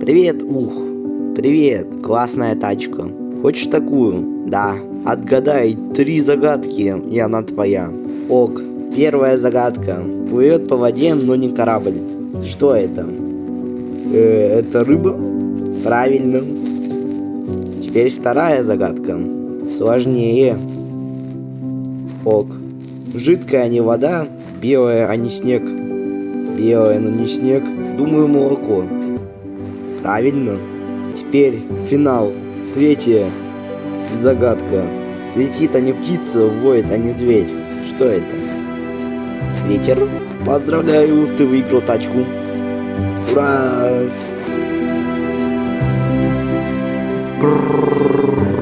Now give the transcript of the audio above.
Привет, ух. Привет, классная тачка. Хочешь такую? Да. Отгадай три загадки, и она твоя. Ок. Первая загадка. Плывет по воде, но не корабль. Что это? Э, это рыба? Правильно. Теперь вторая загадка. Сложнее. Ок. Жидкая не вода, белая, а не снег. Белая, но не снег. Думаю, молоко. Правильно. Теперь финал. Третья загадка. Летит, а не птица, воет, а не зверь. Что это? Ветер. Поздравляю, ты выиграл тачку. Ура! Брррррр.